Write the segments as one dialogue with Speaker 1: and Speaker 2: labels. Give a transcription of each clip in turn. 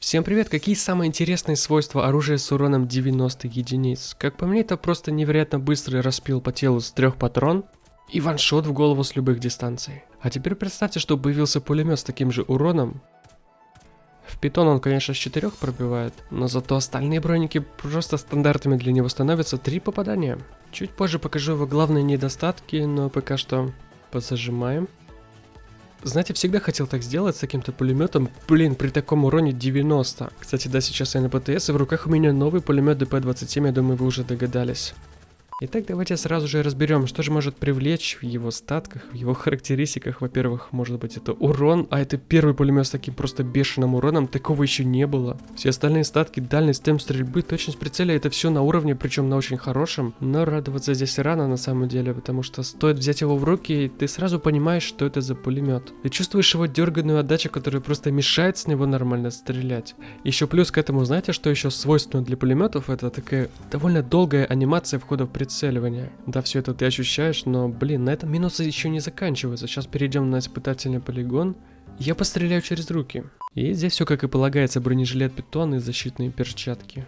Speaker 1: Всем привет! Какие самые интересные свойства оружия с уроном 90 единиц? Как по мне, это просто невероятно быстрый распил по телу с трех патрон и ваншот в голову с любых дистанций. А теперь представьте, что появился пулемет с таким же уроном. В питон он, конечно, с 4 пробивает, но зато остальные броники просто стандартами для него становятся 3 попадания. Чуть позже покажу его главные недостатки, но пока что позажимаем. Знаете, всегда хотел так сделать с каким-то пулеметом. Блин, при таком уроне 90. Кстати, да, сейчас я на ПТС, и в руках у меня новый пулемет ДП-27, я думаю, вы уже догадались. Итак, давайте сразу же разберем, что же может привлечь в его статках, в его характеристиках. Во-первых, может быть это урон, а это первый пулемет с таким просто бешеным уроном, такого еще не было. Все остальные статки, дальность, темп стрельбы, точность прицеля, это все на уровне, причем на очень хорошем. Но радоваться здесь рано на самом деле, потому что стоит взять его в руки, и ты сразу понимаешь, что это за пулемет. Ты чувствуешь его дерганную отдачу, которая просто мешает с него нормально стрелять. Еще плюс к этому, знаете, что еще свойственно для пулеметов? Это такая довольно долгая анимация входа в прицел прицеливания. Да, все это ты ощущаешь, но, блин, на этом минусы еще не заканчиваются. Сейчас перейдем на испытательный полигон. Я постреляю через руки. И здесь все как и полагается, бронежилет питон и защитные перчатки.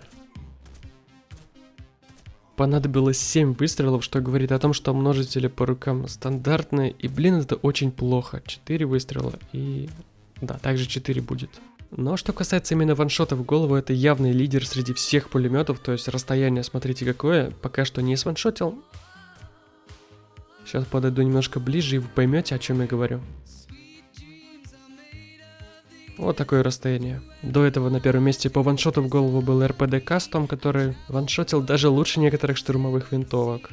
Speaker 1: Понадобилось 7 выстрелов, что говорит о том, что множители по рукам стандартные. И, блин, это очень плохо. 4 выстрела и... Да, также 4 будет. Но что касается именно ваншота в голову, это явный лидер среди всех пулеметов, то есть расстояние, смотрите какое, пока что не сваншотил. Сейчас подойду немножко ближе и вы поймете, о чем я говорю. Вот такое расстояние. До этого на первом месте по ваншоту в голову был РПД Кастом, который ваншотил даже лучше некоторых штурмовых винтовок.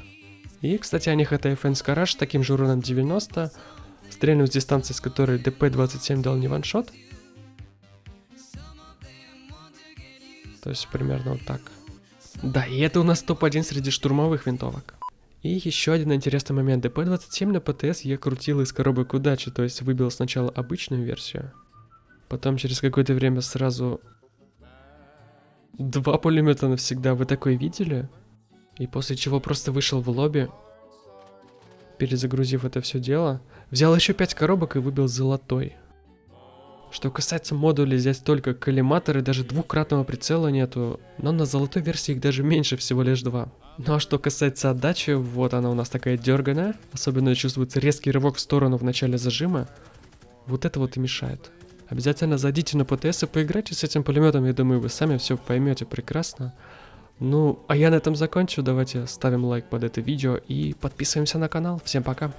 Speaker 1: И, кстати, о них это FN Скараж с таким же уроном 90, стрельну с дистанции, с которой ДП-27 дал не ваншот, То есть примерно вот так. Да, и это у нас топ-1 среди штурмовых винтовок. И еще один интересный момент. ДП-27 на ПТС я крутил из коробок удачи, то есть выбил сначала обычную версию, потом через какое-то время сразу два пулемета навсегда. Вы такое видели? И после чего просто вышел в лобби, перезагрузив это все дело, взял еще 5 коробок и выбил золотой. Что касается модулей, здесь только коллиматоры, даже двукратного прицела нету, но на золотой версии их даже меньше, всего лишь два. Ну а что касается отдачи, вот она у нас такая дерганая, особенно чувствуется резкий рывок в сторону в начале зажима, вот это вот и мешает. Обязательно зайдите на ПТС и поиграйте с этим пулеметом, я думаю, вы сами все поймете прекрасно. Ну, а я на этом закончу, давайте ставим лайк под это видео и подписываемся на канал. Всем пока!